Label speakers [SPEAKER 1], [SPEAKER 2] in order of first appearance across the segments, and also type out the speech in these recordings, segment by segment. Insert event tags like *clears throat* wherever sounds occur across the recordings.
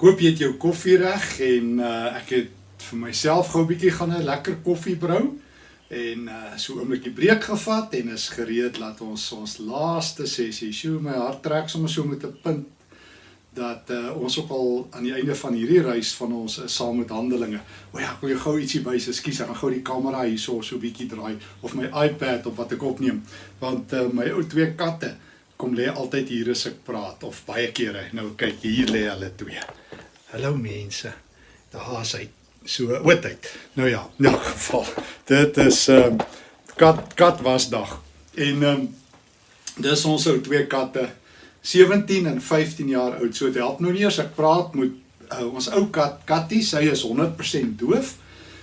[SPEAKER 1] Ek hoop jy het jou koffie reg en uh ek het vir myself gou 'n bietjie gaan 'n lekker koffie brou en uh so 'n oombliekie breek gevat en is gereed laat ons ons laaste sessie. Sjoe, my hart trek sommer so met 'n punt dat uh, ons ook al aan die einde van hierdie reis van ons is saam met handelinge. O ja, ek wil jou gou ietsie wys. Ekskuus, ek gaan gou die kamera hierso so 'n bietjie draai of my iPad op wat ek opneem. Want uh, my ou twee katte kom lê altyd hier as ek praat of baie kere. Nou kyk, hier lê hulle twee. Hallo mense. Daar is hy so oudheid. Nou ja, in elk geval. Dit is ehm um, kat kat wasdag. En ehm um, dis ons ou twee katte 17 en 15 jaar oud. So dit help nou nie as ek praat met uh, ons ou kat Kattie, sy is 100% doof,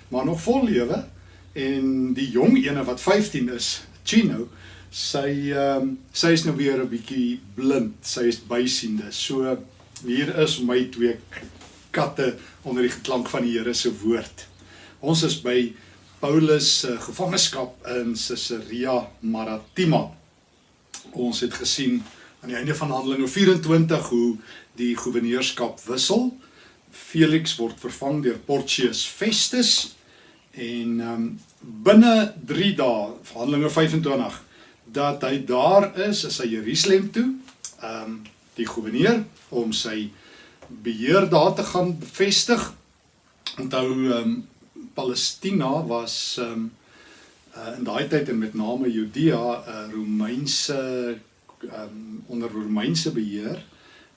[SPEAKER 1] maar nog vol lewe. En die jong ene wat 15 is, Chino, sy ehm um, sy is nou weer 'n bietjie blind. Sy is bysiende. So hier is my twee katte onder die geklank van die Here se woord. Ons is by Paulus se uh, gevangenskap in Caesarea Maritima. Ons het gesien aan die einde van Handelinge 24 hoe die goewerneurskap wissel. Felix word vervang deur Porcius Festus en um, binne 3 dae, Handelinge 25 dat hy daar is, is hy Jerusalem toe, ehm um, die goewerneur om sy beheer daar te gaan bevestig. Onthou ehm um, Palestina was ehm um, uh, in daai tyd en met name Judea 'n uh, Romeinse ehm um, onder Romeinse beheer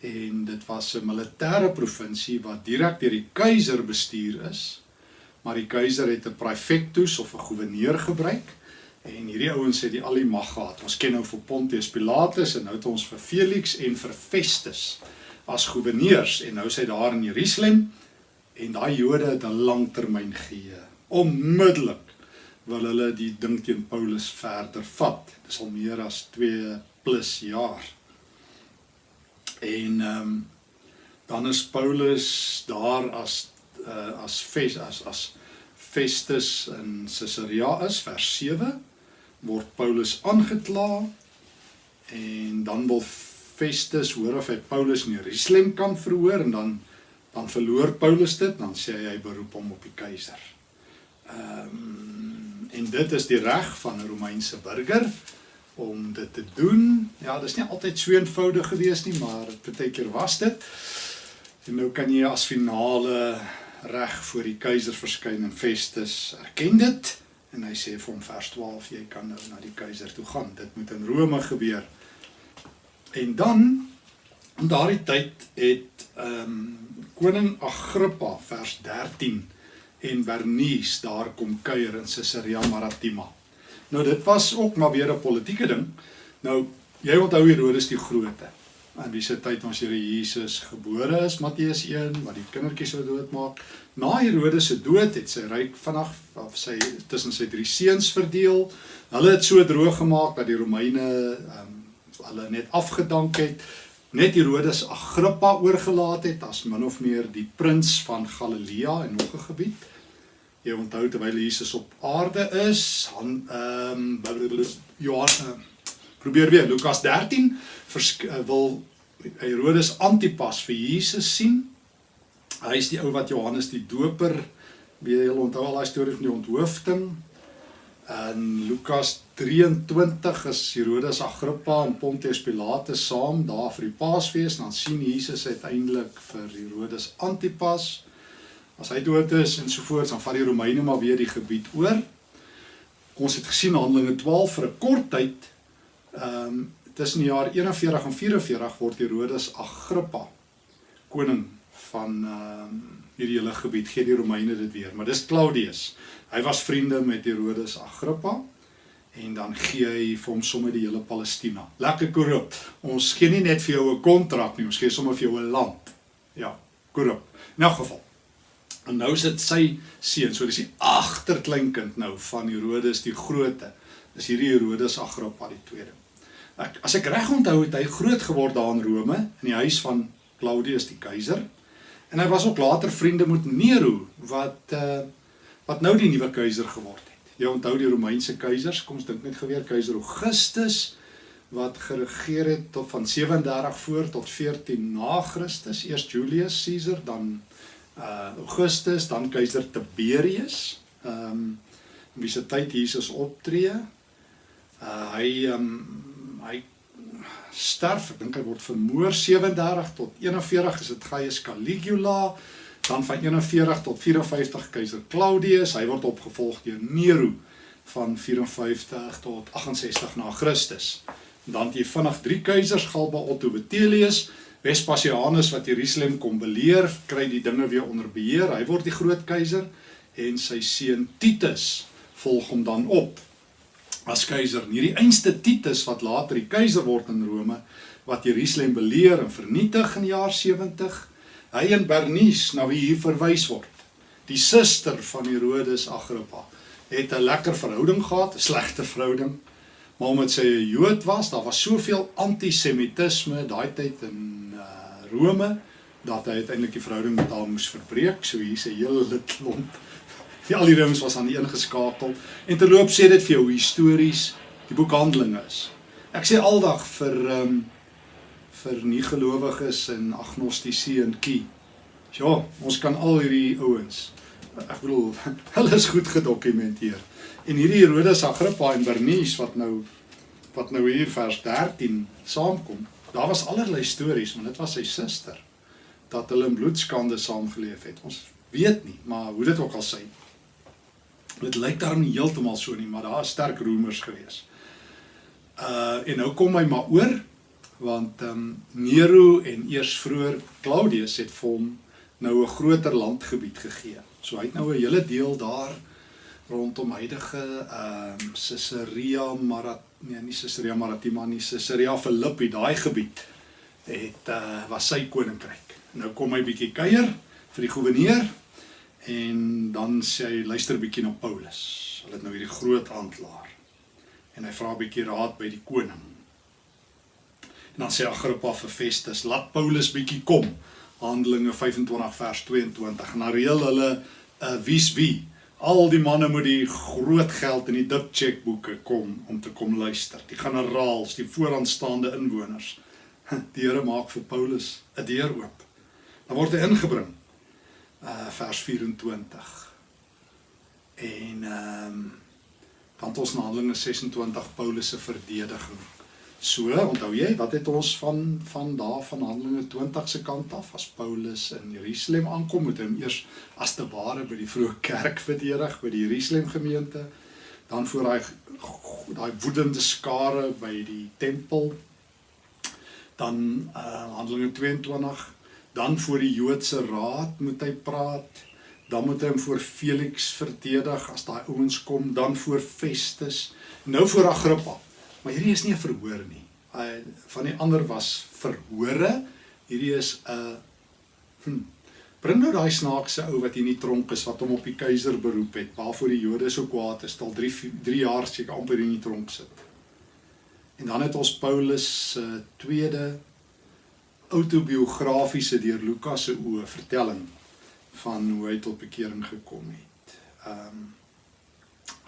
[SPEAKER 1] en dit was 'n militêre provinsie wat direk deur die keiser bestuur is. Maar die keiser het 'n praefectus of 'n goewerneur gebruik En hierdie ouens het die al die mag gehad. Ons ken nou vir Pontius Pilatus en nou het ons vir Felix en vir Festus as goewerneurs en nou sê daar in Jerusalem en daai Jode het 'n langtermyn gee. Onmiddellik wil hulle die ding teen Paulus verder vat. Dit is al meer as 2 plus jaar. En ehm um, dan is Paulus daar as uh, as Fes as as Festus in Caesarea is vers 7 word Paulus aangekla en dan wil Festus hoor of hy Paulus in Jerusalem kan verhoor en dan dan verloor Paulus dit dan sê hy hy beroep hom op die keiser. Ehm um, en dit is die reg van 'n Romeinse burger om dit te doen. Ja, dis nie altyd so eenvoudig gewees nie, maar partykeer was dit. En nou kan jy as finale reg voor die keiser verskyn en Festus erken dit. En hy sê vir hom vers 12 jy kan nou na die keiser toe gaan. Dit moet in Rome gebeur. En dan in daardie tyd het ehm um, koning Agrippa vers 13 en Bernice daar kom kuier in Caesarea Maritima. Nou dit was ook maar weer 'n politieke ding. Nou jy onthou Herodes die Grote aan wie se tyd ons Here Jesus gebore is, Matteus 1, wat die kindertjies sou doodmaak. Na Herodes se dood het sy ryk vinnig of sy tussen sy drie seuns verdeel. Hulle het so droog gemaak dat die Romeine um, hulle net afgedank het. Net Herodes Agrippa oorgelaat het as min of meer die prins van Galilea en nog 'n gebied. Jy onthou terwyl Jesus op aarde is, han ehm um, Johannes uh, probeer weer Lukas 13 uh, wil Herodes Antipas vir Jesus sien. Hy is die ou wat Johannes die Doper jy onthou al daai storie van die onthoofding. In Lukas 23 is Herodes Agrippa en Pontius Pilatus saam daar vir die Paasfees en dan sien Jesus uiteindelik vir Herodes Antipas. As hy dood is en so voort, dan vat die Romeine maar weer die gebied oor. Ons het gesien Handelinge 12 vir 'n kort tyd ehm um, tussen die jaar 41 en 44 word Herodes Agrippa koning van ehm um, hierdie hele gebied gee die Romeine dit weer maar dis Claudius. Hy was vriende met Herodes Agrippa en dan gee hy vir hom sommer die hele Palestina. Lekker korrup. Ons gee nie net vir jou 'n kontrak nie ons gee sommer vir jou 'n land. Ja korrup. In elk geval en nou sit sy seun so dis die agterkleinkind nou van Herodes die groote is hierdie Herodes Agrippa die tweede. Ek as ek reg onthou het hy groot geword daar in Rome in die huis van Claudius die keiser. En hy was ook later vriende met Nero wat uh wat nou die nuwe keiser geword het. Jy onthou die Romeinse keisers, kom ons dink net geweer keiser Augustus wat geregeer het tot van 37 voor tot 14 na Christus. Eers Julius Caesar, dan uh Augustus, dan keiser Tiberius. Ehm um, wie se tyd Jesus optree. Uh hy ehm um, hy sterf, ek dink hy word vermoor 37 tot 41 is dit Gaius Caligula, dan van 41 tot 54 keiser Claudius, hy word opgevolg deur Nero van 54 tot 68 na Christus. Dan het jy vinnig drie keisers, Galba, Otto, Vitellius, Vespasianus wat Jerusalem kom beleer, kry die dinge weer onder beheer. Hy word die groot keiser en sy seun Titus volg hom dan op as keiser. En hierdie einste Titus wat later die keiser word in Rome wat Jerusalem beleer en vernietig in die jaar 70. Hy en Bernice na wie hier verwys word. Die suster van Herodes Agrippa het 'n lekker verhouding gehad, 'n slegte verhouding. Maar omdat sy 'n Jood was, daar was soveel antisemitisme daai tyd in uh, Rome dat hy uiteindelik die verhouding met haar moes verbreek. So hier's 'n hele klomp. Die al die Romeinse was aan die een geskakel en terloop sê dit vir jou histories die boek Handelinge is. Ek sê aldag vir um, vir nie gelowiges en agnostici en kie. Ja, ons kan al hierdie ouens ek bedoel *laughs* hulle is goed gedokumenteer. En hierdie Herodes Agrippa en Bernice wat nou wat nou hier vers 13 saamkom, daar was allerlei stories, maar dit was sy suster dat hulle in bloedskande saamgeleef het. Ons weet nie, maar hoe dit ook al sê. Dit lyk daarom nie heeltemal so nie, maar daar is sterk roemers gewees. Uh en nou kom hy maar oor want ehm um, Nero en eers vroeër Claudius het vir hom nou 'n groter landgebied gegee. So hy het nou 'n hele deel daar rondom huidige ehm um, Caesarea Marat nee nie Caesarea Maritima nie Caesarea Philippi daai gebied het uh, was sy koninkryk. Nou kom hy bietjie kuier vir die goewerneur en dan sê hy luister bietjie na Paulus. Hulle het nou hierdie groot aanklaer. En hy vra 'n bietjie raad by die koning. En dan sê Agrippa vir Festus, laat Paulus bietjie kom. Handelinge 25 vers 22 en dan reël hulle 'n uh, wie's wie. Al die manne moet die groot geld in die dik chequeboeke kom om te kom luister. Die generaals, die vooraanstaande inwoners. *laughs* Die Here maak vir Paulus 'n deur oop. Dan word hy ingebring. Uh vers 24. En ehm um, dan ons na Handelinge 26 Paulus se verdediging. So, onthou jy, wat het ons van van daar van Handelinge 20 se kant af as Paulus in Jerusalem aankom, moet hy hom eers as te ware by die vroeë kerk verdedig by die Jerusalem gemeente, dan voor daai daai woedende skare by die tempel. Dan uh Handelinge 22, dan voor die Joodse raad moet hy praat. Dan moet hy hom voor Felix verdedig as daai ouens kom, dan voor Festus, nou voor Agrippa. Maar hierdie is nie 'n verhoor nie. Hy van die ander was verhore. Hierdie is 'n hm, bring nou daai snaakse ou wat hier in die tronk is wat hom op die keiser beroep het, waarvoor die Jode so kwaad is, al 3 3 jaar seker amper in die tronk sit. En dan het ons Paulus se uh, tweede autobiografiese deur Lukas se oë vertelling van hoe hy tot bekering gekom het. Ehm um,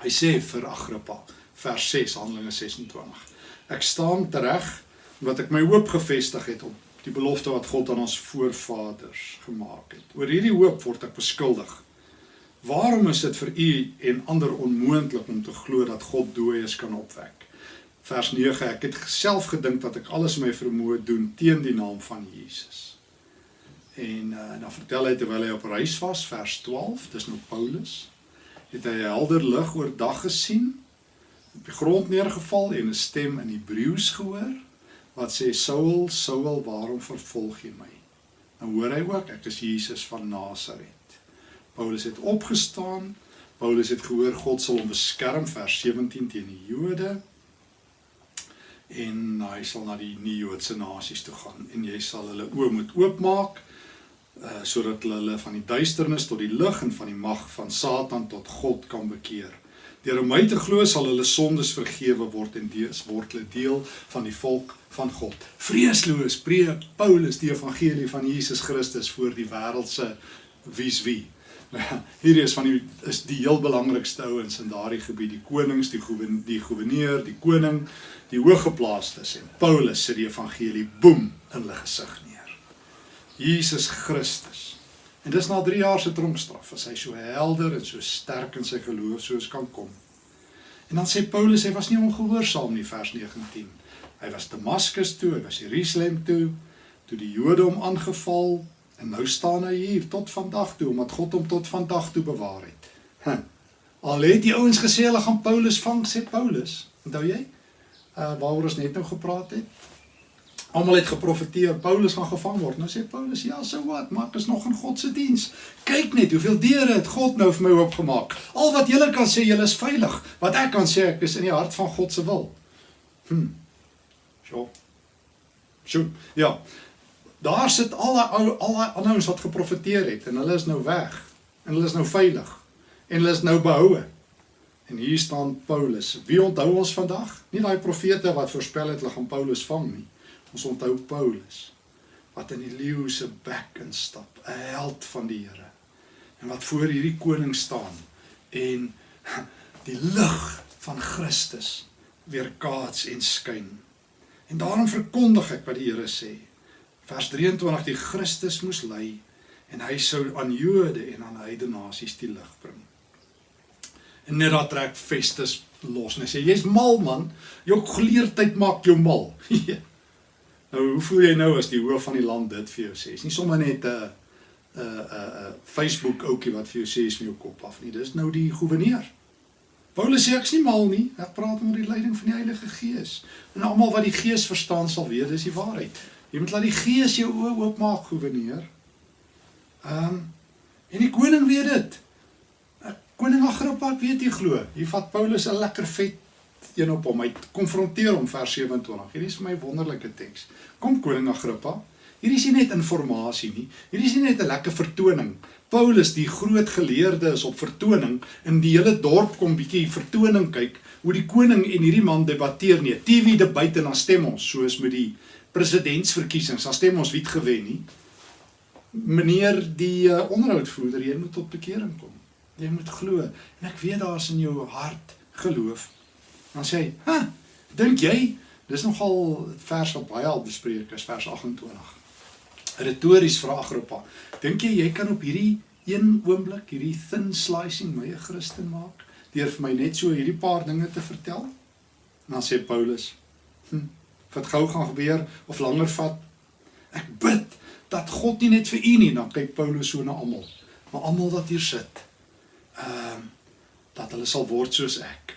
[SPEAKER 1] hy sê vir Agrippa vers 6 Handelinge 26. Ek staan tereg wat ek my hoop gefestig het op die belofte wat God aan ons voorvaders gemaak het. Oor hierdie hoop word ek beskuldig. Waarom is dit vir u en ander onmoontlik om te glo dat God dooies kan opwek? Vers 9 Ek het self gedink dat ek alles my vermoë doen teen die naam van Jesus. En uh, dan vertel hy terwyl hy op reis was, vers 12, dis nou Paulus, het hy helder lig oor dag gesien op die grond neergeval en 'n stem in Hebreëus gehoor wat sê Saul, Saul, waarom vervolg jy my? Nou hoor hy ook ek is Jesus van Nasaret. Paulus het opgestaan. Paulus het gehoor God sal hom beskerm vers 17 teen die Jode en hy sal na die nie-Joodse nasies toe gaan en jy sal hulle oë moet oopmaak uh sodat hulle van die duisternis tot die lig en van die mag van Satan tot God kan bekeer Deur om my te glo sal hulle sondes vergewe word en dees word hulle deel van die volk van God. Vreesloos preek Paulus die evangelie van Jesus Christus voor die wêreldse wie's wie. *laughs* Hierdie is van die is die heel belangrikste ouens in daardie gebied, die konings, die goewen, die goewerneur, die koning, die hooggeplaastes en Paulus sit die evangelie boem in hulle gesig neer. Jesus Christus. En dis na 3 jaar se tronkstraf, as hy so helder en so sterk in sy geloof soos kan kom. En dan sê Paulus hy was nie ongehoorsaam nie vers 19. Hy was Damaskus toe, hy was Jerusalem toe, toe die Jode hom aangeval en nou staan hy hier tot vandag toe omdat God hom tot vandag toe bewaar het. Huh. Al het die ouens gesê hulle gaan Paulus vang, sê Paulus. Onthou jy? Uh waaroor ons net nou gepraat het. Almal het geprofeteer Paulus gaan gevang word. Nou sê Paulus, ja, so wat, maar ek is nog in God se diens. Kyk net hoeveel deure het God nou vir my oopgemaak. Al wat julle kan sê, julle is veilig. Wat ek kan sê, ek is in die hart van God se wil. Hm. So. So, ja. Daar sit al daai ou al daai ander ouens wat geprofeteer het en hulle is nou weg. En hulle is nou veilig. En hulle is nou behoue. En hier staan Paulus. Wie onthou ons vandag? Nie daai profete wat voorspel het hulle gaan Paulus vang nie. Ons onthou Paulus wat in die leeu se bek instap, 'n held van die Here. En wat voor hierdie koning staan en *laughs* die lig van Christus weerkaats en skyn. En daarom verkondig ek wat die Here sê. Vers 23 die Christus moes ly en hy sou aan Jode en aan heidene nasies die lig bring. En net daar trek Festus los en hy sê jy's mal man, jou geleerdheid maak jou mal. *laughs* Ja. Nou hoe voel jy nou as die hoof van die land dit vir jou sê? Is nie sommer net 'n 'n 'n Facebook ouetjie wat vir jou sê is van jou kop af nie. Dis nou die goewerneur. Paulus sê ek's nie mal nie. Ek praat onder die leiding van die Heilige Gees. En almal wat die Gees verstaan sal weet dis die waarheid. Jy moet laat die Gees jou oë oopmaak, goewerneur. Ehm um, en die koning weet dit. Koning Agrippa weet jy glo. Hier vat Paulus 'n lekker vet een op hom. Hy konfronteer hom vers 27. Hierdie is vir my wonderlike teks. Kom koning Agrippa. Hierdie is nie net inligting nie. Hierdie is nie net 'n lekker vertoning. Paulus, die groot geleerde, is op vertoning in die hele dorp kom bietjie vertoning kyk hoe die koning en hierdie man debatteer nie. TV debat en dan stem ons soos met die presidentsverkiesings. Dan stem ons wie het gewen nie. Meneer die uh, onderhoudvoerder, jy moet tot bekering kom. Jy moet glo en ek weet daar's in jou hart geloof Dan sê hy, "Ha, dink jy dis nogal vers wat baie al bespreek is, vers 28." Retories vra Agrippa, "Dink jy jy kan op hierdie een oomblik hierdie thin slicing my 'n Christen maak deur vir my net so hierdie paar dinge te vertel?" En dan sê Paulus, "Hm, wat gou gaan gebeur of langer vat? Ek bid dat God nie net vir u nie, dan kyk Paulus so na almal, maar almal wat hier sit, ehm uh, dat hulle sal word soos ek."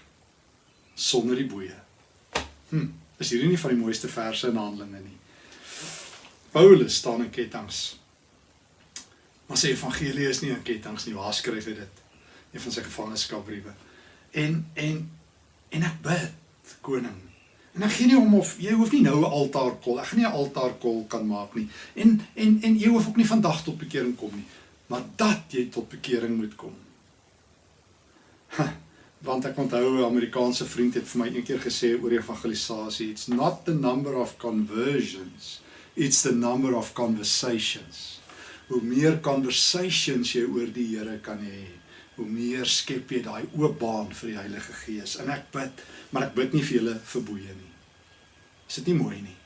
[SPEAKER 1] sonder die boeye. Hm, is hierdie nie van die mooiste verse in Handelinge nie. Paulus staan in kettinge. Maar sy evangelie is nie in kettinge nie. Waar skryf hy dit? Een van sy gevangenskapbriewe. En en en ek bid, koning. En ek gee nie om of jy hoef nie nou 'n altaarkol. Ek gaan nie 'n altaarkol kan maak nie. En en en jy hoef ook nie vandag tot bekering kom nie, maar dat jy tot bekering moet kom. Ha *laughs* want ek onthou 'n Amerikaanse vriend het vir my eendag gesê oor evangelisasie it's not the number of conversions it's the number of conversations hoe meer conversations jy oor die Here kan hê hoe meer skep jy daai oop baan vir die Heilige Gees en ek bid maar ek bid nie vir julle verboeie nie is dit nie mooi nie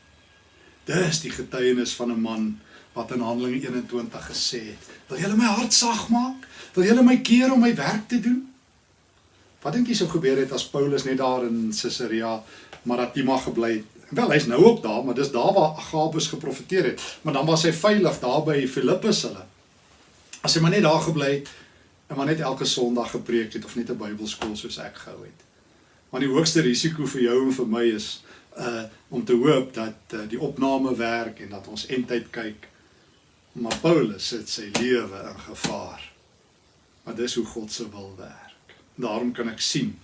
[SPEAKER 1] dis die getuienis van 'n man wat in Handelinge 21 gesê het wil julle my hart sag maak wil julle my keer om my werk te doen Wat dink jy sou gebeur het as Paulus net daar in Caesarea Maritima gebly het? Wel, hy's nou ook daar, maar dis daar waar Agabus geprofeteer het. Maar dan was hy veilig daar by Filippus hulle. As hy maar net daar gebly het en maar net elke Sondag gepreek het of net 'n Bybelskool soos ek gehou het. Maar die hoogste risiko vir jou en vir my is uh om te hoop dat uh, die opname werk en dat ons eintyd kyk. Maar Paulus sit sy lewe in gevaar. Maar dis hoe God se wil werk. Daarom kan ek sien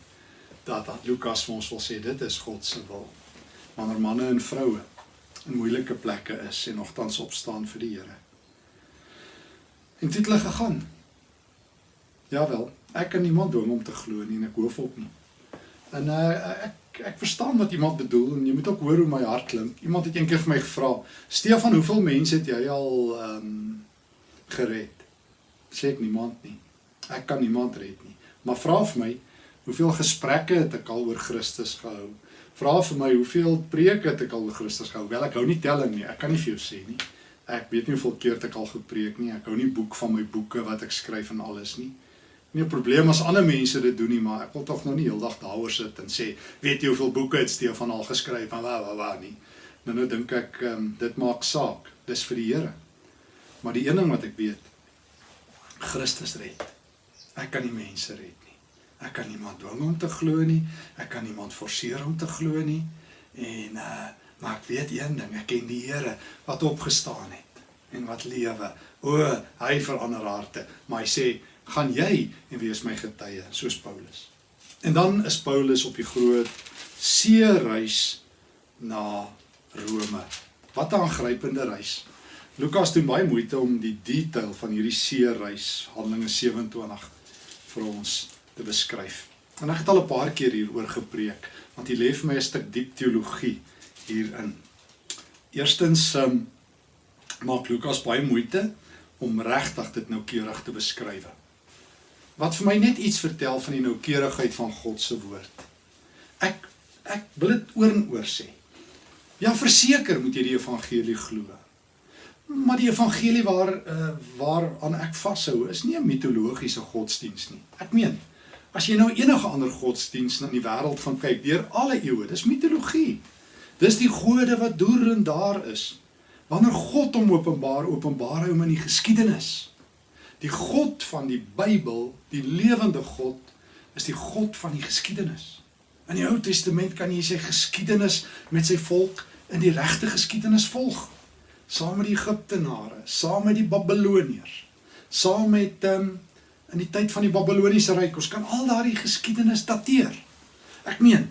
[SPEAKER 1] dat dat Lukas vir ons wil sê dit is God se wil. Wanneer manne en vroue in moeilike plekke is en nogtans opstaan vir die Here. En dit het gegaan. Jawel, ek kan niemand dwing om te glo nie en ek hoef op nie. En uh, ek ek verstaan wat iemand bedoel en jy moet ook hoor hoe my hart klink. Iemand het eendag vir my gevra, "Stefan, hoeveel mense het jy al ehm um, gered?" Sê ek niemand nie. Ek kan niemand red nie. Maar vra vir my, hoeveel gesprekke het ek al oor Christus gehou? Vra vir my, hoeveel preke het ek al oor Christus gehou? Wel, ek hou nie telling nie. Ek kan nie vir jou sê nie. Ek weet nie hoeveel keer ek al gepreek nie. Ek hou nie boek van my boeke wat ek skryf en alles nie. Nie 'n probleem as ander mense dit doen nie, maar ek wil tog nou nie heeldag daaroor sit en sê, weet jy hoeveel boeke het Stefan al geskryf en wa wa wa nie. Nou nou dink ek um, dit maak saak. Dis vir die Here. Maar die een ding wat ek weet, Christus red. Ek kan nie mense red nie. Ek kan niemand dwing om te glo nie. Ek kan niemand forceer om te glo nie. En uh maar ek weet een ding, ek ken die Here wat opgestaan het en wat lewe. O, hy verander harte. Maar hy sê, "Gaan jy en wees my getuie," soos Paulus. En dan is Paulus op die groot see reis na Rome. Wat 'n aangrypende reis. Lukas doen baie moeite om die detail van hierdie see reis, Handelinge 27 vir ons te beskryf. En ek het al 'n paar keer hieroor gepreek, want hier lê vir my 'n stuk diep teologie hierin. Eerstens um, maak Lukas baie moeite om regtig dit noukeurig te beskryf. Wat vir my net iets vertel van die noukeurigheid van God se woord. Ek ek wil dit oor en oor sê. Ja, verseker moet jy die evangelie glo. Maar die evangelie waar uh, waaraan ek vashou is nie 'n mitologiese godsdiens nie. Ek meen, as jy nou enige ander godsdiens in die wêreld van kyk deur alle eeue, dis mitologie. Dis die gode wat deur en daar is. Wanneer God hom openbaar, openbaar hy hom in die geskiedenis. Die God van die Bybel, die lewende God, is die God van die geskiedenis. In die Ou Testament kan jy sy geskiedenis met sy volk in die regte geskiedenis volg. Saam met die Egiptenare, saam met die Babiloniërs, saam met um, in die tyd van die Babiloniese ryk. Ons kan al daardie geskiedenis dateer. Ek meen,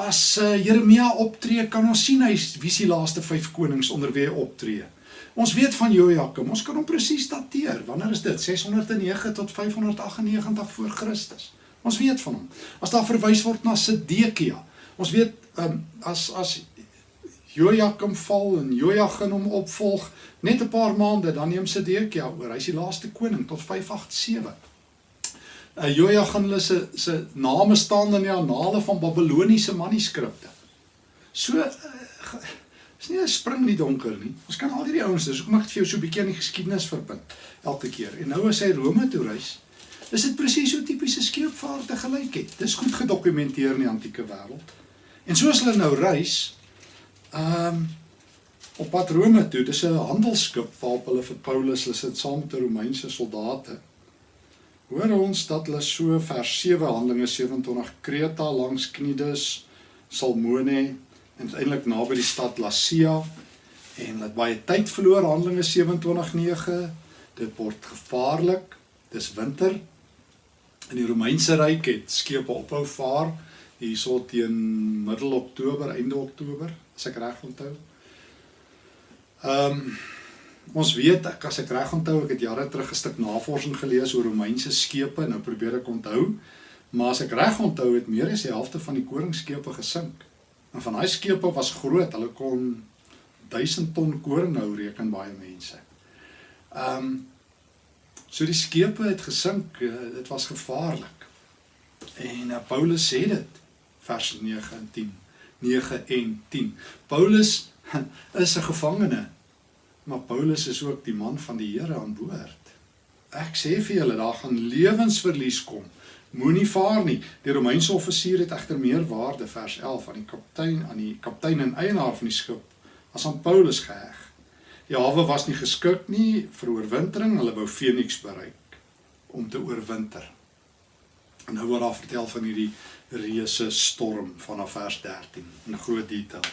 [SPEAKER 1] as uh, Jeremia optree, kan ons sien hy wie is die laaste 5 konings onder wie hy optree. Ons weet van Jojakim, ons kan hom presies dateer. Wanneer is dit? 609 tot 598 voor Christus. Ons weet van hom. As daar verwys word na Sedekia, ons weet um, as as Jojakim val en Jojagin hom opvolg, net 'n paar maande dan neem Sedekia oor. Hy's die laaste koning tot 587. Uh, Jojagin hulle se se name staan in die annale van Babiloniese manuskripte. So uh, is nie 'n spring in die donker nie. Ons kan al hierdie ouens, hoekom ek vir jou so 'n bietjie aan die geskiedenis verbind elke keer. En nou as hy Rome toe reis, is dit presies so tipiese skeepvaarte gelyk het. Dis goed gedokumenteer in die antieke wêreld. En soos hulle nou reis, ehm um, op pad Rome toe, dis 'n handelsskip waarop hulle vir Paulus hulle sit saam met Romeinse soldate. Hoor ons dat hulle so vers 7 Handelinge 27 Kreta langs Knidus, Salmone en uiteindelik naby die stad Lasea en hulle baie tyd verloor Handelinge 27:9. Dit word gevaarlik. Dis winter In die Romeinse ryk het skepe ophou vaar hierso teen middel Oktober, einde Oktober, as ek reg onthou. Ehm um, ons weet ek as ek reg onthou, ek het jare terug 'n stuk navorsing gelees oor Romeinse skepe, nou probeer ek onthou, maar as ek reg onthou, het meer as die helfte van die koringskepe gesink. En van daai skepe was groot, hulle kon 1000 ton koring nou reken baie mense. Ehm um, So die skepe het gesink, eh, dit was gevaarlik. En uh, Paulus sê dit vers 9 en 10. 9 en 10. Paulus *laughs* is 'n gevangene, maar Paulus is ook die man van die Here aan boord. Ek sê vir julle, daar gaan lewensverlies kom. Moenie vaar nie. Die Romeinse offisier het egter meer waarde vers 11 aan die kaptein aan die kaptein en eienaar van die skip as aan Paulus geheg. Die hawe was nie geskik nie vir oorwintering. Hulle wou Phoenix bereik om te oorwinter. En nou word daar vertel van hierdie reuse storm vanaf vers 13 in groot detail.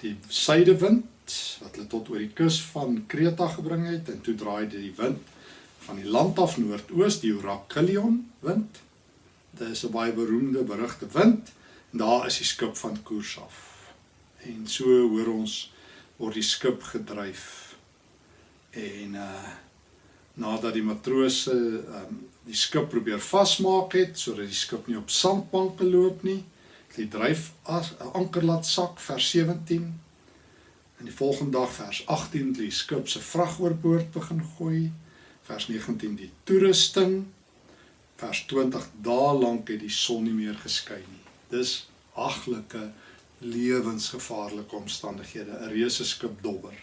[SPEAKER 1] Die suidewind wat hulle tot oor die kus van Kreta gebring het en toe draai dit die wind van die land af noordoos die Oracilion wind. Dit is 'n baie beroemde berugte wind. En daar is die skip van koers af. En so hoor ons word die skip gedryf. En uh nadat die matrose um die skip probeer vasmaak het sodat die skip nie op sandbanke loop nie het die dryf as anker laat sak vers 17 en die volgende dag vers 18 het die skip se vrag oorboord begin gooi. Vers 19 die toerusting Vers 20 dae lank het die son nie meer geskyn nie. Dis haglike lewensgevaarlike omstandighede, 'n reuse skip dobber.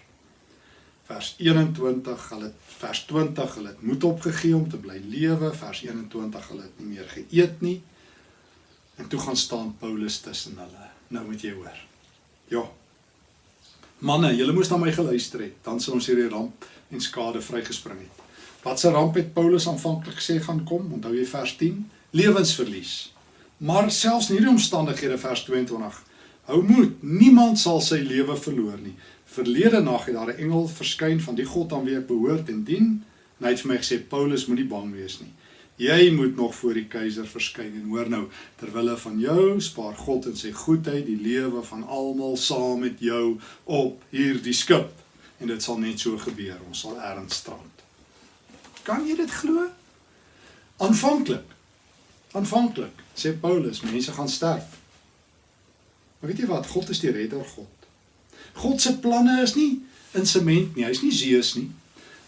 [SPEAKER 1] Vers 21, hulle vers 20, hulle het moed opgegee om te bly lewe. Vers 21, hulle het nie meer geëet nie. En toe gaan staan Paulus tussen hulle. Nou moet jy hoor. Ja. Manne, julle moes na my geluister het, dan sou ons hierdie ramp en skade vrygespring het. Wat se ramp het Paulus aanvanklik gesê gaan kom? Onthou jy vers 10? Lewensverlies. Maar selfs in hierdie omstandighede vers 22 Hou moed, niemand sal sy lewe verloor nie. Verlede nag het daar 'n engel verskyn van die God aan wie ek behoort en dien. En hy het vir my gesê Paulus moenie bang wees nie. Jy moet nog voor die keiser verskyn en hoor nou terwille van jou spaar God in sy goedheid die lewe van almal saam met jou op hierdie skip. En dit sal net so gebeur. Ons sal erns strand. Kan jy dit glo? Aanvanklik. Aanvanklik sê Paulus, mense gaan sterf. Maar weet jy wat? God is die redder God. God se planne is nie in sement nie. Hy's nie Zeus nie.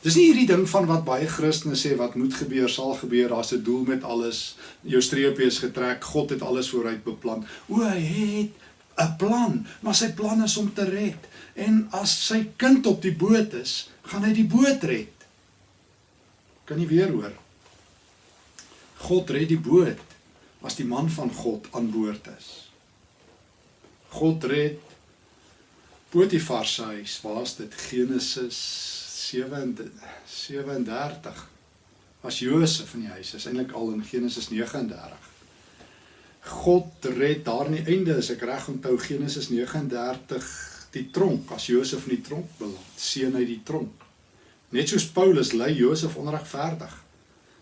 [SPEAKER 1] Dis nie hierdie ding van wat baie Christene sê wat moet gebeur, sal gebeur. Daar's 'n doel met alles. Jou streepie is getrek. God het alles vooruit beplan. O, hy het 'n plan, maar sy plan is om te red. En as sy kind op die boot is, gaan hy die boot red. Kan jy weer hoor? God red die boot as die man van God aan boord is. God red Potifar se huis. Waar's dit? Genesis 37. As Josef in die huis is eintlik al in Genesis 39. God red daar aan die einde, as ek reg onthou Genesis 39, die tronk as Josef in die tronk beland, seën hy die tronk. Net soos Paulus lei Josef onregverdig.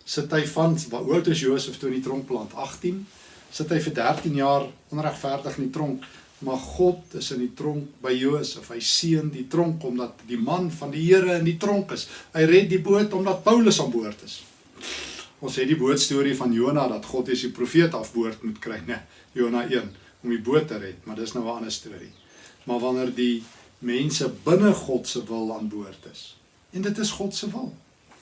[SPEAKER 1] Sit hy van hoe oud is Josef toe in die tronk beland? 18. Sit hy vir 13 jaar onregverdig in die tronk maar God is in die tronk by Josef. Hy seën die tronk omdat die man van die Here in die tronk is. Hy red die boot omdat Paulus aan boord is. Ons het die bootstorie van Jona dat God is die profeet afboord moet kry, né? Jona 1 om die boot te red, maar dis nou 'n ander storie. Maar wanneer die mense binne God se wil aan boord is. En dit is God se wil.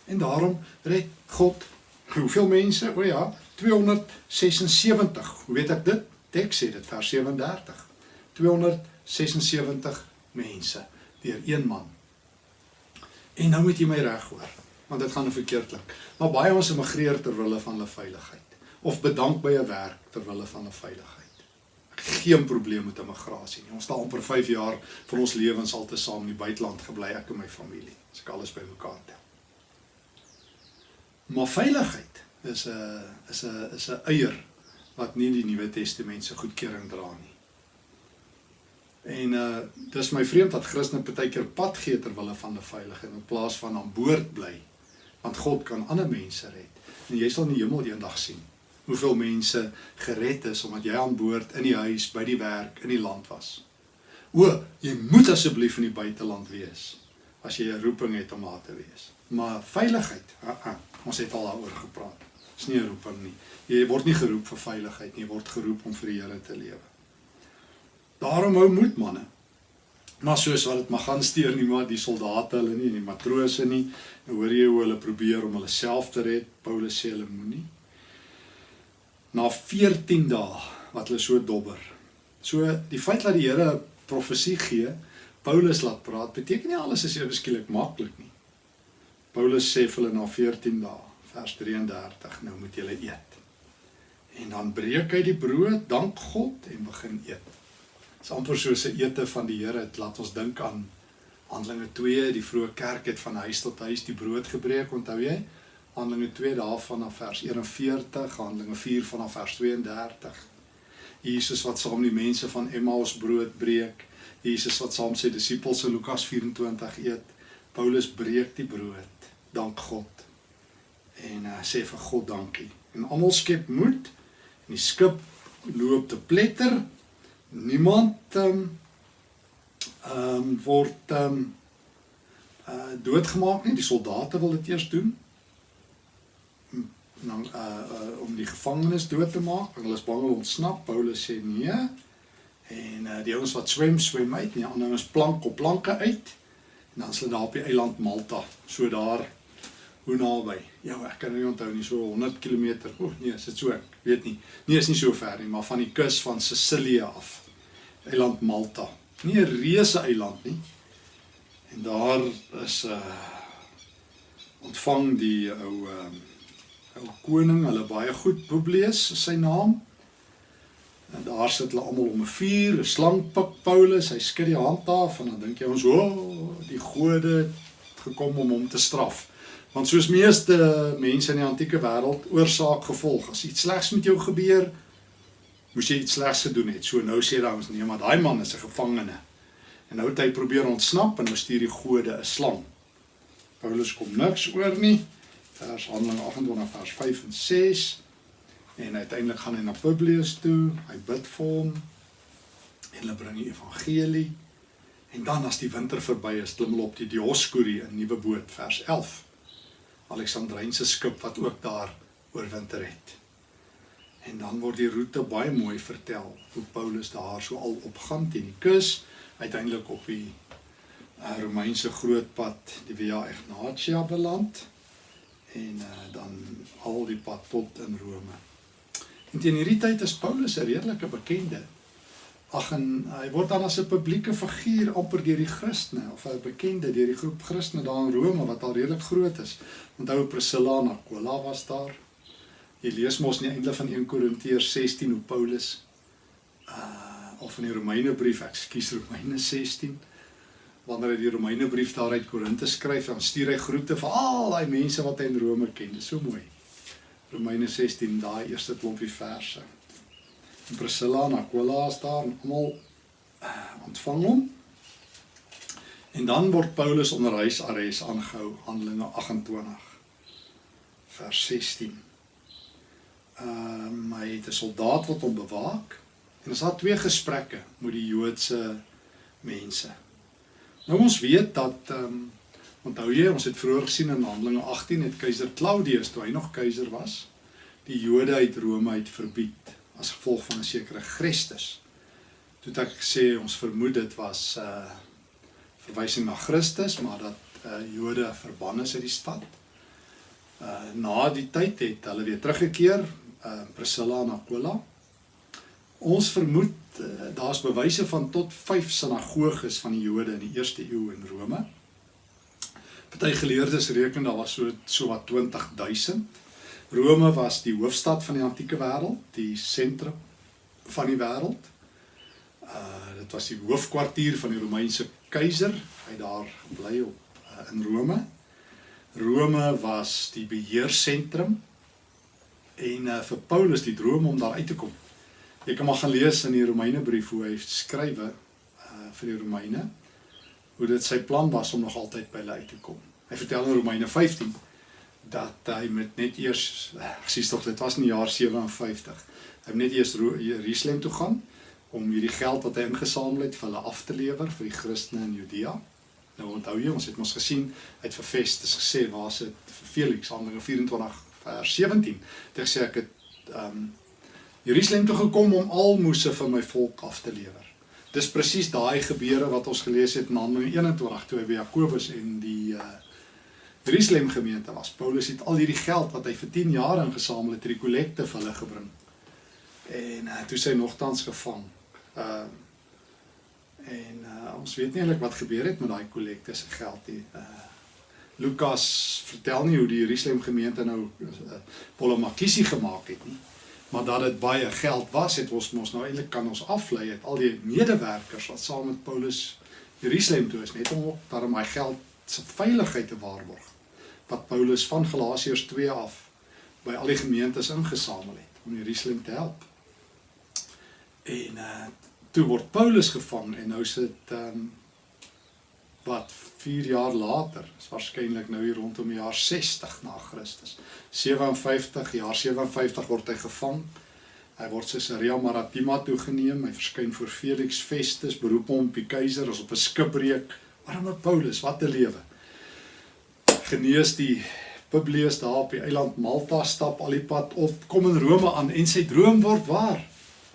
[SPEAKER 1] En daarom red God hoeveel mense? O ja, 276. Hoe weet ek dit? Teks sê dit vers 37. 276 mense deur een man. En nou moet jy my reg hoor, want dit gaan verkeerdelik. Maar baie ons immigreer ter wille van hulle veiligheid of bedank by 'n werk ter wille van 'n veiligheid. Geen probleem met immigrasie nie. Ons het amper 5 jaar van ons lewens al te saam in die buiteland gebly, ek en my familie. As ek alles bymekaar tel. Maar veiligheid is 'n is 'n is 'n eier wat nie die Nuwe Testament se goedkeuring dra nie. En uh dis my vreemd dat Christene partykeer pad gee ter wille van 'n veiligheid in plaas van aan boord bly. Want God kan ander mense red. En jy sal in die hemel eendag sien hoeveel mense gered is omdat jy aan boord in die huis, by die werk, in die land was. O, jy moet asseblief in die buiteland wees as jy 'n roeping het om daar te wees. Maar veiligheid, uh -uh, ons het al daaroor gepraat. Dis nie 'n roeping nie. Jy word nie geroep vir veiligheid nie, jy word geroep om vir die Here te lewe. Daarom hou moed manne. Maar soos wat dit mag gaan steur nie maar die soldate hulle nie en die matrose nie. Nou hoor jy hoe hulle probeer om hulle self te red. Paulus sê hulle moenie. Na 14 dae wat hulle so dobber. So die feit dat die Here profesie gee, Paulus laat praat, beteken nie alles is ewe skielik maklik nie. Paulus sê vir hulle na 14 dae, vers 33, nou moet julle eet. En dan breek hy die brood, dank God en begin eet. Dis amper soos 'n ete van die Here. Dit laat ons dink aan Handelinge 2, die vroeë kerk het van huis tot huis die brood gebreek, onthou jy? Handelinge 2 daarvan af vers 41, Handelinge 4 vanaf vers 32. Jesus wat saam die mense van Emmaus brood breek. Jesus wat saam sy disippels in Lukas 24 eet. Paulus breek die brood. Dank God. En uh, sê vir God dankie. En almal skep moed en die skip loop te pletter niemand ehm um, ehm um, word ehm um, uh doodgemaak nie. Die soldate wil dit eers doen. Dan uh, uh om die gevangenes dood te maak. Hulle is bang om ontsnap. Paulus sê nee. En uh die ouens wat swem, swem uit. Die ander ouens plank op planke uit. En dan is hulle daar op die eiland Malta. So daar Hoe naby? Ja, ek kan nie onthou nie, so 100 km. O nee, is dit so? Ek weet nie. Nee, is nie so ver nie, maar van die kus van Sicilië af. Eiland Malta. Nie 'n reuse eiland nie. En daar is 'n uh, ontvang die ou uh, ou koning, hulle baie goed Publius sy naam. En daar sit hulle almal om 'n vuur, 'n slang pik Paulus, hy skud die hand af en dan dink jy ons, "O, oh, die gode het gekom om hom te straf." Want soos meeste mense in die antieke wêreld, oorsaak gevolg. As iets slegs met jou gebeur, moes jy iets slegs gedoen het. So nou sê daai ons, "Nee, maar daai man is 'n gevangene." En nou het hy probeer ontsnap en nou stuur die gode 'n slang. Paulus kom niks oor nie. Vers Handelinge 28 vers 5 en 6. En uiteindelik gaan hy na Publius toe, hy bid vir hom en hulle bring die evangelie. En dan as die winter verby is, klim hulle op die Dioskuri in nuwe boot vers 11. Alexandrynse skip wat ook daar oorwinter het. En dan word die roete baie mooi vertel hoe Paulus daar so al opgaan teen die kus, uiteindelik op die uh, Romeinse grootpad, die Via Egnatia beland en uh, dan al die pad tot in Rome. En teen hierdie tyd is Paulus 'n redelike bekende. Ag en hy word dan as 'n publieke figuur amper deur die Christene of 'n bekende deur die groep Christene daar in Rome wat al redelik groot is. Onthou Priscilla en Aquila was daar. Jy lees mos nie eintlik van 1 Korintiërs 16 hoe Paulus uh of in die Romeinebrief, ekskuus Romeine 16 wanneer hy die Romeinebrief daar uit Korinte skryf, dan stuur hy groete vir al daai mense wat hy in Rome ken. Dis so mooi. Romeine 16 daai eerste klompie verse. En Priscilla en Aquila is daar en almal uh, ontvang hom. En dan word Paulus onder huisarrest aangehou, Handelinge 28 vers 16. Ehm um, hy het 'n soldaat wat hom bewaak en ons het twee gesprekke met die Joodse mense. Nou ons weet dat ehm um, Onthou jy, ons het vroeër gesien in Handelinge 18 het keiser Claudius toe hy nog keiser was, die Jode uit Rome uit verbied as gevolg van 'n sekere Christus. Toe het ek gesê ons vermoed dit was 'n uh, verwysing na Christus, maar dat uh, Jode verbann is uit die stad. Uh na die tyd het hulle weer teruggekeer, uh Priscilla en Aquila. Ons vermoed uh, daar's bewyse van tot 5 sinagoges van die Jode in die eerste eeu in Rome. Party geleerdes reken daar was so so wat 20000. Rome was die hoofstad van die antieke wêreld, die sentrum van die wêreld. Uh dit was die hoofkwartier van die Romeinse keiser. Hy daar bly op uh, in Rome. Rome was die beheersentrum en uh, vir Paulus die droom om daar uit te kom. Jy kan maar gaan lees in die Romeinebrief hoe hy skrywe uh vir die Romeine hoe dit sy plan was om nog altyd by hulle uit te kom. Hy vertel in Romeine 15 dat hy met net eers sies tog dit was in die jaar 57. Hy het net eers Jerusalem toe gaan om hierdie geld wat hy ingesamel het vir hulle af te lewer vir die Christene in Judea. Nou onthou jy, ons het mos gesien uit vir Festus gesê waar is dit vir Felix Handelinge 24 vers 17. Dit sê ek het um, Jerusalem toe gekom om almoses vir my volk af te lewer. Dis presies daai gebeure wat ons gelees het in Handelinge 21 toe hy by Jakobus en die uh Jerusalem gemeente was. Paulus het al hierdie geld wat hy vir 10 jaar ingesamel het, die kollekte vir hulle gebring. En uh toe sy nogtans gevang. Uh en uh ons weet nie eintlik wat gebeur het met daai kollekte se geld nie. Uh Lukas vertel nie hoe die Jerusalem gemeente nou uh, Polomakisi gemaak het nie maar dat dit baie geld was het ons mos nou eintlik kan ons aflei het al die medewerkers wat saam met Paulus Jerusalem toe is net om daarom hy geld se veiligheid te waarborg wat Paulus van Galasiërs 2 af by al die gemeentes ingesamel het om Jerusalem te help. En uh toe word Paulus gevang en nou sit ehm um, wat 4 jaar later, is waarskynlik nou hier rondom die jaar 60 na Christus. 57 jaar 57 word hy gevang. Hy word Caesarea Maritima toegeneem. Hy verskyn voor Felix Festus, beroep hom op die keiser as op 'n skipbreek. Arme Paulus, wat 'n lewe. Genees die Publius daar op die eiland Malta stap al die pad op, kom in Rome aan en sy droom word waar.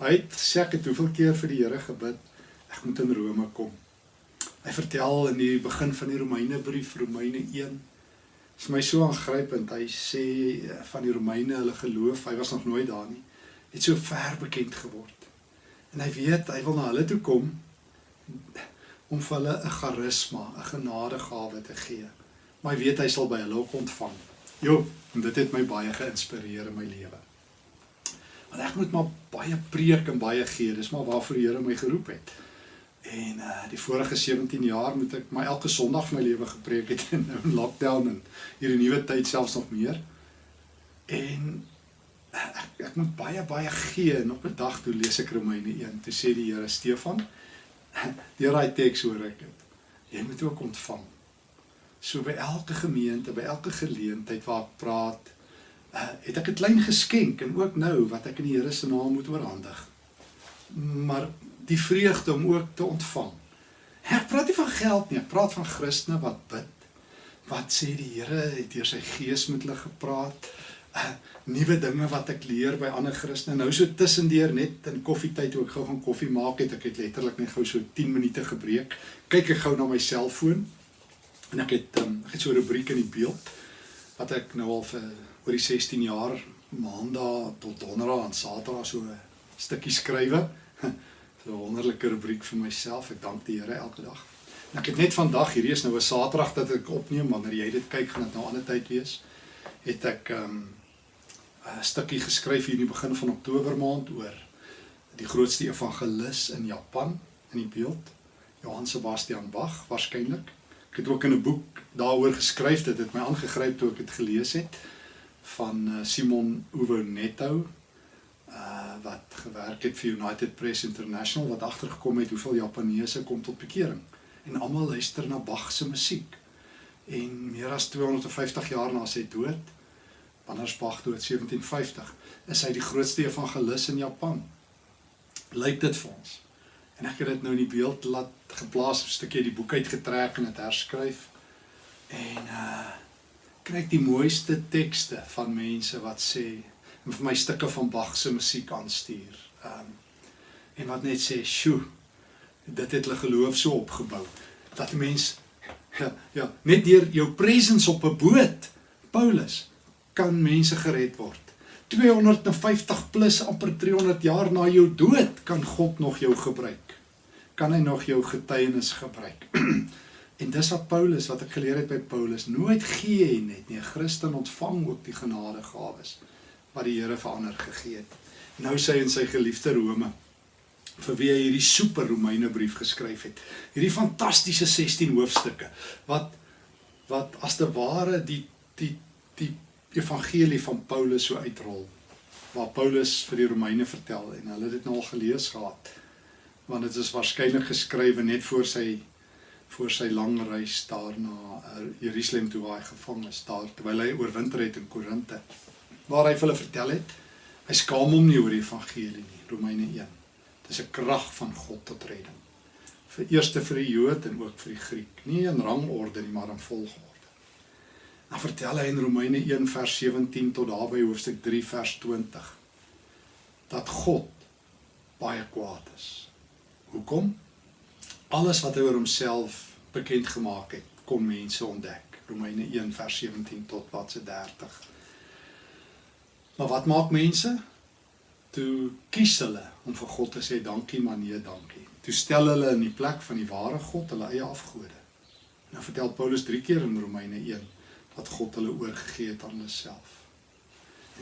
[SPEAKER 1] Hy het sê ek het hoeveel keer vir die Here gebid, ek moet in Rome kom. Hy vertel in die begin van die Romeinebrief, Romeine 1, Dit is my so aangrypend. Hy sê eh, van die Romeine hulle geloof, hy was nog nooit daar nie, het so ver bekend geword. En hy weet hy wil na hulle toe kom om vir hulle 'n charisma, 'n genadegawe te gee. Maar hy weet hy sal by hulle ook ontvang. Jo, en dit het my baie geïnspireer in my lewe. Want ek moet maar baie preek en baie gee, dis maar waarvoor die Here my geroep het. En uh die vorige 17 jaar moet ek maar elke Sondag my lewe gepreek het in nou *laughs* in lockdown en hierdie nuwe tyd selfs nog meer. En ek, ek moet baie baie gee en op 'n dag toe lees ek Romeine 1. Toe sê die Here Stefan, *laughs* deur daai teks hoor ek dit. Jy moet ook ontvang. So by elke gemeente, by elke geleentheid waar ek praat, uh, het ek 'n klein geskenk en ook nou wat ek in die Here se naam moet oorhandig. Maar die vreugde om ook te ontvang. Ek praat nie van geld nie, ek praat van Christene wat bid. Wat sê die Here het deur sy gees met hulle gepraat? Uh, nuwe dinge wat ek leer by ander Christene. Nou so tussendeur net in koffietyd toe ek gou gaan koffie maak het, ek het letterlik net gou so 10 minute gebreek. Kyk ek gou na my selfoon en ek het um, ek het so 'n rubriek in die beeld wat ek nou al vir oor die 16 jaar maandag tot donderdag en saterdag so 'n stukkie skrywe. *laughs* So 'n wonderlike rubriek vir myself. Ek dank die Here elke dag. En ek het net vandag, hierdie is nou 'n Saterdag dat ek opneem, wanneer jy dit kyk, gaan dit nou 'n ander tyd wees. Het ek um 'n stukkie geskryf hier in die begin van Oktober maand oor die grootste evangelis in Japan in die beeld, Johann Sebastian Bach waarskynlik. Ek het ook in 'n boek daaroor geskryf, dit het my aangegryp toe ek dit gelees het van eh, Simon Uwe Netto uh wat gewerk het vir United Press International wat agtergekom het hoeveel Japaneese kom tot bekering en almal luister na Bach se musiek. En meer as 250 jaar na sy dood, wanneer Bach dood 1750, is hy die grootste evangelis in Japan. Lyk dit vir ons. En ek het dit nou in die beeld laat geplaas, 'n stukkie die boek uitgetrek en dit herskryf. En uh kry ek die mooiste tekste van mense wat sê en vir my stukke van Bach se musiek aanstuur. Ehm um, en wat net sê, "Sjoe, dit het hulle geloof so opgebou dat 'n mens ja, ja, net deur jou presence op 'n boot, Paulus, kan mense gered word. 250 plus amper 300 jaar na jou dood kan God nog jou gebruik. Kan hy nog jou getuienis gebruik. *clears throat* en dis wat Paulus wat ek geleer het by Paulus, nooit gee hy net nie. 'n Christen ontvang ook die genadegawes wat die Here verander gegee het. Nou sê hy in sy geliefde Rome vir wie hy hierdie super Romeine brief geskryf het. Hierdie fantastiese 16 hoofstukke wat wat as te ware die die die evangelie van Paulus so uitrol waar Paulus vir die Romeine vertel en hulle het dit nou al gelees gehad want dit is waarskynlik geskrywe net voor sy voor sy lang reis daar na uh, Jerusalem toe waar hy gevang is daar terwyl hy oorwinter het in Korinte waar hy vir hulle vertel het hy skaam hom nie oor die evangelie nie Romeine 1 dis 'n krag van God tot redding. Vir eerste vir die Jood en ook vir die Griek. Nie in rangorde nie maar in volgorde. Dan vertel hy in Romeine 1 vers 17 tot daar by hoofstuk 3 vers 20 dat God baie kwaad is. Hoekom? Alles wat hy oor homself bekend gemaak het kon mense ontdek. Romeine 1 vers 17 tot wat se 30 Maar wat maak mense? Toe kies hulle om vir God te sê dankie maar nee dankie. Toe stel hulle in die plek van die ware God hulle eie afgode. Nou vertel Paulus 3 keer in Romeine 1 dat God hulle oorgegee het aan hulle self.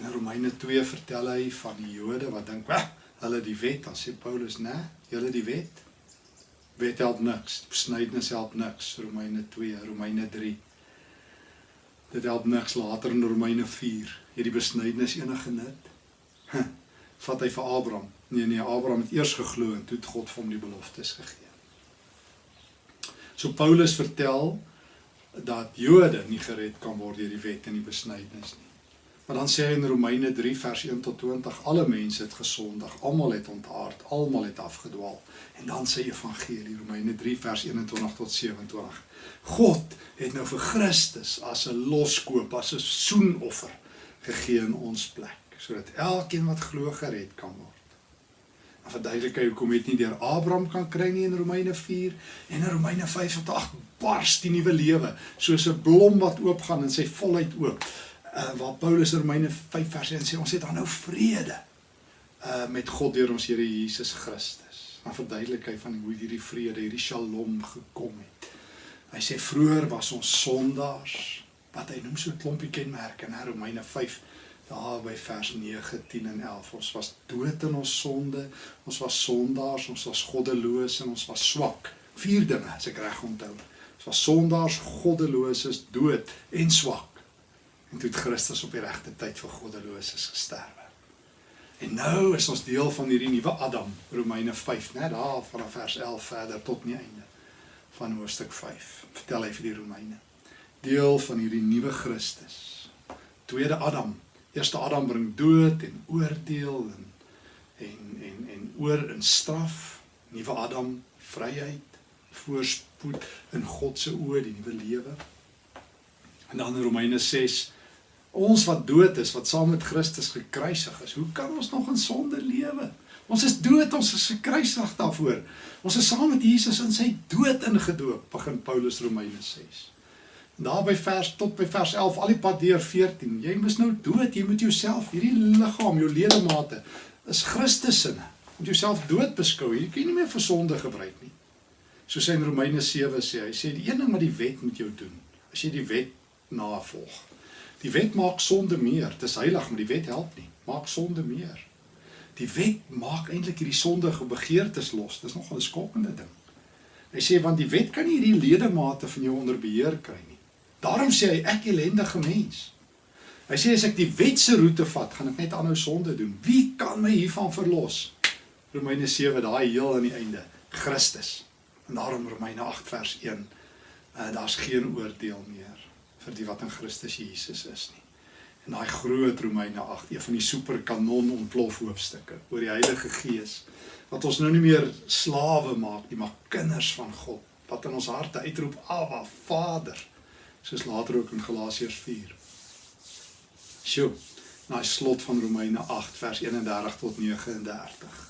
[SPEAKER 1] En in Romeine 2 vertel hy van die Jode wat dink, "Wag, hulle die wet." Dan sê Paulus, "Nee, julle die wet. Wet help niks. Besnydenis help niks." Romeine 2, Romeine 3 Dit help niks later in Romeine 4. Hierdie besnydenis enige nut. Vat hy vir Abraham. Nee nee, Abraham het eers geglo en toe het God vir hom die beloftes gegee. So Paulus vertel dat Jode nie gered kan word deur die wet en die besnydenis nie. Maar dan sê hy in Romeine 3 vers 1 tot 20 alle mense het gesondig, almal het ontaard, almal het afgedwaal. En dan sê Evangelie Romeine 3 vers 21 tot 27. God het nou vir Christus as 'n loskoop, as 'n soenoffer gegee in ons plek, sodat elkeen wat glo gered kan word. Dan verduidelik hy hoekom het nie deur Abraham kan kry nie in Romeine 4 en in Romeine 5 tot 8 bars die nuwe lewe soos 'n blom wat oopgaan in sy volheid oop. Uh, waar Paulus in Romeine 5 vers 1 sê ons het dan nou vrede uh met God deur ons Here Jesus Christus. Dan verduidelik hy van hoe hierdie vrede, hierdie Shalom gekom het. Hy sê vroeër was ons sondaars wat hy noem so 'n klompie kenmerke in Romeine 5 daar by vers 9, 10 en 11. Ons was dood in ons sonde, ons was sondaars, ons was goddeloos en ons was swak. Vier dinge, as ek reg onthou. Ons was sondaars, goddeloses, dood en swak. En toe het Christus op die regte tyd vir goddeloses gesterwe. En nou is ons deel van hierdie nuwe Adam, Romeine 5, né, daar vanaf vers 11 verder tot die einde van hoofstuk 5. Vertel hy vir die Romeine. Deel van hierdie nuwe Christus. Tweede Adam, Eerste Adam bring dood en oordeel en en en en oor in straf. Nuwe Adam, vryheid, voorspoed in God se oë, die nuwe lewe. En dan in Romeine 6 ons wat dood is, wat saam met Christus gekruisig is, hoe kan ons nog in sonde lewe? Ons is dood, ons is gekruisig daarvoor. Ons is saam met Jesus in sy dood ingedoop, begin Paulus Romeine 6 daar by vers tot by vers 11 al die pad deur 14. Jy moet nou dood, jy moet jouself hierdie liggaam, jou ledemate is Christus se. Moet jouself dood beskou. Jy kan nie meer vir sonde gebruik nie. Soos hy in Romeine 7 sê, hy sê die een ding wat die wet moet jou doen, as jy die wet navolg. Die wet maak sonde meer. Dit is heilig, maar die wet help nie. Maak sonde meer. Die wet maak eintlik hierdie sondige begeertes los. Dis nogal 'n skokkende ding. Hy sê want die wet kan nie hierdie ledemate van jou onder beheer kry nie. Daarom sê hy ek ellendige mens. Hy sê as ek die wet se roete vat, gaan ek net aanhou sonde doen. Wie kan my hiervan verlos? Romeine 7 daai heel aan die einde, Christus. En daarom Romeine 8 vers 1, uh, daar's geen oordeel meer vir die wat in Christus Jesus is nie. En daai groot Romeine 8, een van die superkanon ontplof hoofstukke oor die Heilige Gees wat ons nou nie meer slawe maak nie, maar kinders van God wat in ons harte uitroep, Abba, Vader soos later ook in Galasiërs 4. Sjoe, na die slot van Romeine 8 vers 31 tot 39.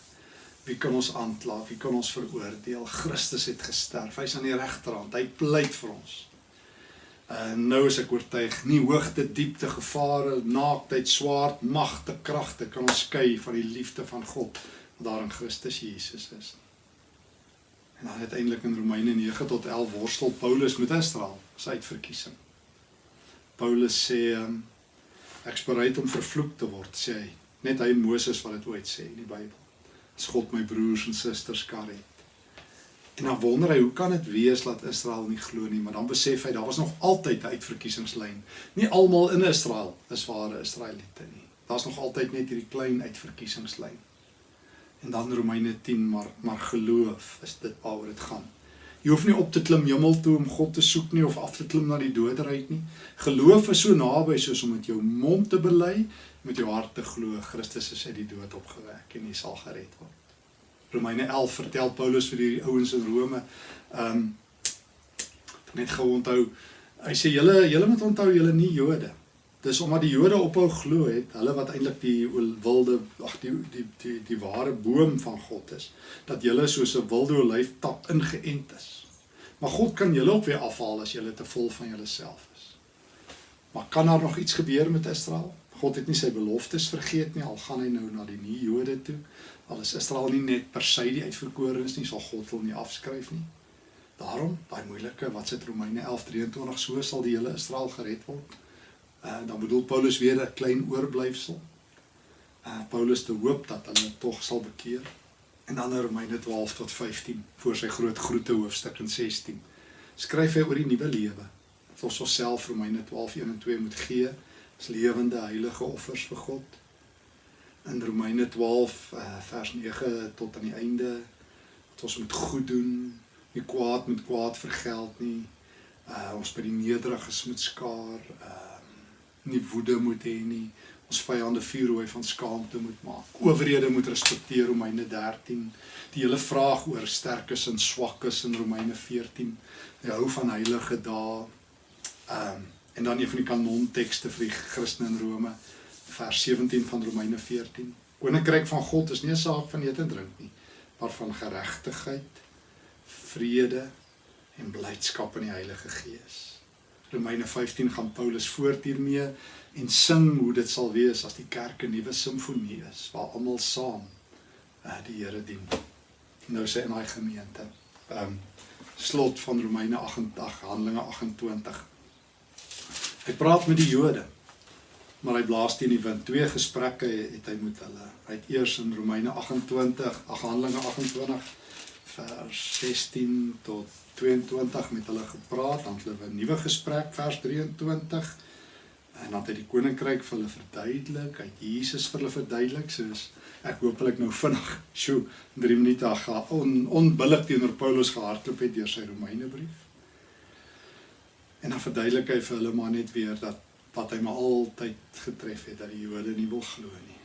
[SPEAKER 1] Wie kan ons aankla? Wie kan ons veroordeel? Christus het gesterf. Hy's aan die regterhand. Hy pleit vir ons. En nou is ek oortuig, nie hoogte, diepte, gevare, naaktheid, swaard, magte, kragte kan ons skei van die liefde van God wat daar in Christus Jesus is. En dan uiteindelik in Romeine 9 tot 11 worstel Paulus met Israel se uitverkiesing. Paulus sê um, ek's bereid om vervloek te word, sê hy. Net hy Moses wat dit ooit sê in die Bybel. As God my broers en susters kan red. En dan wonder hy, hoe kan dit wees dat Israel nie glo nie, maar dan besef hy daar was nog altyd 'n uitverkiesingslyn. Nie almal in Israel is ware Israeliete nie. Daar's nog altyd net hierdie klein uitverkiesingslyn. En dan Romeine 10, maar maar geloof is dit waaroor dit gaan. Jy hoef nie op te klim hemel toe om God te soek nie of af te klim na die doderyk nie. Geloof is so naby soos om met jou mond te bely, met jou hart te glo Christus is uit die dood opgewek en jy sal gered word. Romeine 11 vertel Paulus vir die ouens in Rome, ehm um, net gou onthou, hy sê julle julle moet onthou julle nie Jode Dis omdat die Jode ophou glo het, hulle wat eintlik die wilde ag die die die die ware boom van God is, dat julle soos 'n wilde olyftap ingeënt is. Maar God kan julle ook weer afhaal as julle te vol van julleself is. Maar kan daar nog iets gebeur met Israel? God het nie sy beloftes vergeet nie, al gaan hy nou na die nuwe Jode toe. Al is Israel nie net per se die uitverkorenes nie, sal God hom nie afskryf nie. Daarom, daai moeilike wat sit Romeine 11:23 so sal die hele Israel gered word. Uh, dan bedoel Paulus weer 'n klein oorblyfsel. Uh Paulus te hoop dat hulle tog sal bekeer. En dan in Romeine 12 tot 15 voor sy groot groete hoofstuk in 16 skryf hy oor die nuwe lewe. Ons osself Romeine 12:1 en 2 moet gee as lewende heilige offers vir God. In Romeine 12 uh, vers 9 tot aan die einde dat ons moet goed doen, nie kwaad met kwaad vergeld nie. Uh ons by die nederiges moet skaar. Uh nie woede moet hê nie. Ons vyande vuurrooi van skaamte moet maak. Owerhede moet respekteer Romeine 13. Die hele vraag oor sterkes en swakkes in Romeine 14. Hy hou van heilige dae. Ehm um, en dan een van die kanontekste vir die Christene in Rome, vers 17 van Romeine 14. Koninkryk van God is nie 'n saak van eet en drink nie, maar van geregtigheid, vrede en blydskap in die Heilige Gees. Romeine 15 gaan Paulus voort hiermee en sing hoe dit sal wees as die kerk 'n nuwe simfonie is waar almal saam uh, die Here dien. Nou sê in daai gemeente. Ehm um, slot van Romeine 88, Handelinge 28. Hy praat met die Jode. Maar hy blaas teen die wind. Twee gesprekke het hy met hulle. Hy het eers in Romeine 28, ag Handelinge 28 vers 16 tot 22 met hulle gepraat, dan het hulle 'n nuwe gesprek vers 23 en dan het hy die koninkryk vir hulle verduidelik, het Jesus vir hulle verduidelik soos ek hopelik nou vinnig, sjoe, 3 minute ag on, onbillik teenoor Paulus gehardloop het deur sy Romeinebrief. En dan verduidelik hy vir hulle maar net weer dat wat hy maar altyd getref het dat die Jode nie wil glo nie.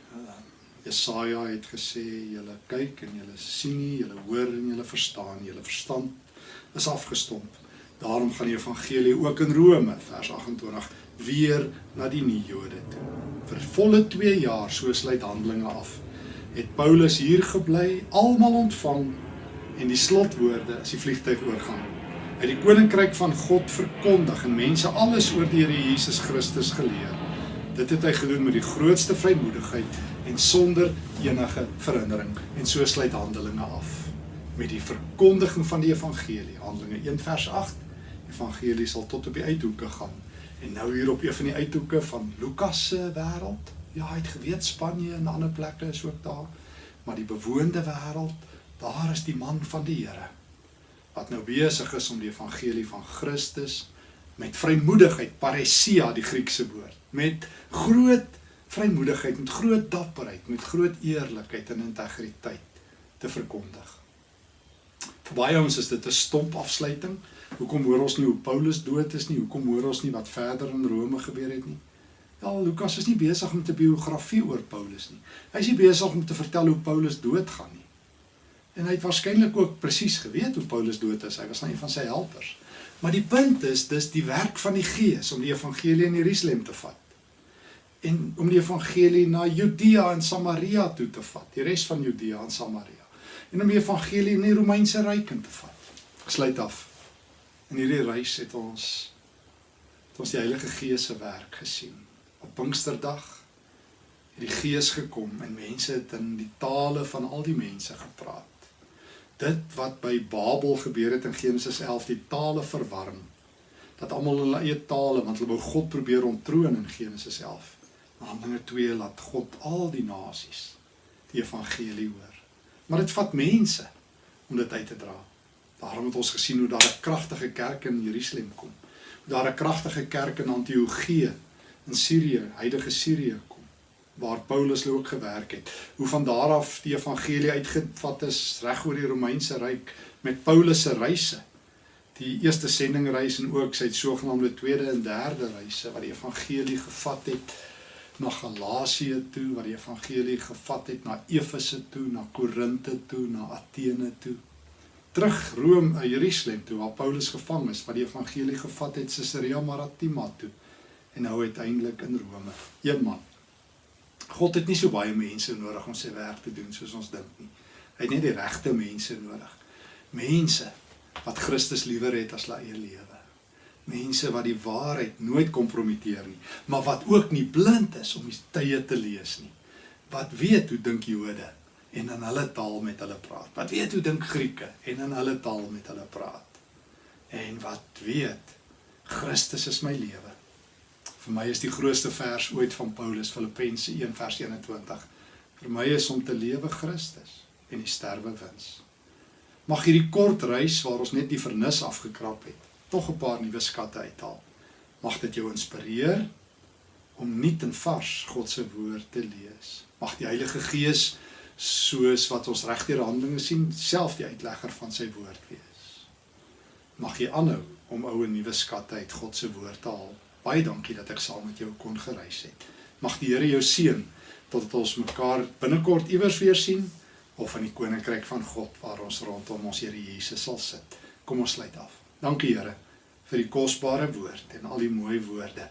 [SPEAKER 1] Jesaja het gesê julle kyk en julle sien nie, julle hoor en julle verstaan nie, julle verstand is afgestomp. Daarom gaan die evangelie ook in Rome vers 28 weer na die nuwe Jode toe. Vir volle 2 jaar so sluit Handelinge af. Het Paulus hier gebly, almal ontvang en die slotwoorde as die vliegtyg oorgaan. Hy die koninkryk van God verkondig en mense alles oor die Here Jesus Christus geleer. Dit het hy gedoen met die grootste vrymoedigheid en sonder enige verhindering en so sluit Handelinge af met die verkondiging van die evangelie. Handelinge 1 vers 8. Evangelie sal tot op die uithoeke gaan. En nou hier op een van die uithoeke van Lukas se wêreld. Ja, hy het geweet Spanje en ander plekke is ook daar. Maar die bewoonde wêreld, daar is die man van die Here wat nou besig is om die evangelie van Christus met vrymoedigheid, paresia die Griekse woord, met groot vrymoedigheid, met groot dapperheid, met groot eerlikheid en integriteit te verkondig. Vir baie ons is dit 'n stomp afsluiting. Hoekom hoor ons nie hoe Paulus dood is nie? Hoekom hoor ons nie wat verder in Rome gebeur het nie? Ja, Lukas is nie besig met 'n biografie oor Paulus nie. Hy is nie besig om te vertel hoe Paulus doodgaan nie. En hy het waarskynlik ook presies geweet hoe Paulus dood is. Hy was een van sy helpers. Maar die punt is, dis die werk van die Gees om die evangelie in Jerusalem te vat. En om die evangelie na Judea en Samaria toe te vat, die res van Judea en Samaria en om die evangelie in die Romeinse ryk in te vat. Gesluit af. In hierdie reis het ons het ons die Heilige Gees se werk gesien. Op Pinksterdag het die Gees gekom en mense het in die tale van al die mense gepraat. Dit wat by Babel gebeur het in Genesis 11, die tale verwarm. Dat almal hulle eie tale, want hulle wou God probeer ontroon in Genesis 11. Handelinge 2 laat God al die nasies die evangelie hoor. Maar dit vat mense om dit uit te dra. Daarom het ons gesien hoe daar 'n kragtige kerk in Jerusalem kom. Daar 'n kragtige kerk in Antiochië in Sirië, huidige Sirië kom waar Paulus ook gewerk het. Hoe van daar af die evangelie uitgevat is reg oor die Romeinse ryk met Paulus se reise. Die eerste sendingreis en ook sy sogenaamde tweede en derde reise wat die evangelie gevat het na Galasië toe waar die evangelie gevat het na Efese toe, na Korinte toe, na Athene toe. Terug Rome, uh, Jerusalem toe waar Paulus gevang is, waar die evangelie gevat het Caesarea Maritima toe en nou uiteindelik in Rome. Een man. God het nie so baie mense nodig om sy werk te doen soos ons dink nie. Hy het net die regte mense nodig. Mense wat Christus liewer het as hulle eie lewe mense wat die waarheid nooit kompromiteer nie, maar wat ook nie blind is om die tye te lees nie. Wat weet hoe dink Jode en in hulle taal met hulle praat. Wat weet hoe dink Grieke en in hulle taal met hulle praat. En wat weet Christus is my lewe. Vir my is die grootste vers ooit van Paulus Filippense 1 vers 21. Vir my is om te lewe Christus en die sterwe wins. Mag hierdie kort reis waar ons net die vernis afgekrap het tog 'n paar nuwe skatte uithaal. Mag dit jou inspireer om nuut en vars God se woord te lees. Mag die Heilige Gees soos wat ons regdeur Handelinge sien, self die uitlegger van sy woord wees. Mag jy aanhou om ou en nuwe skatte uit God se woord te haal. Baie dankie dat ek saam met jou kon gereis het. Mag die Here jou seën totdat ons mekaar binnekort iewers weer sien of in die koninkryk van God waar ons rondom ons Here Jesus sal sit. Kom ons sluit af. Dankie Here vir die kosbare woord en al die mooi woorde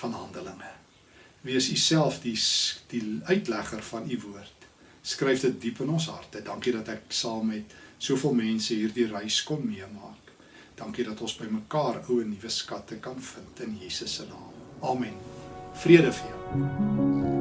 [SPEAKER 1] van Handelinge. Wees u self die die uitlegger van u woord skryf dit diep in ons harte. Dankie dat ek saam met soveel mense hierdie reis kon meemaak. Dankie dat ons by mekaar ou en nuwe skatte kan vind in Jesus se naam. Amen. Vrede vir jou.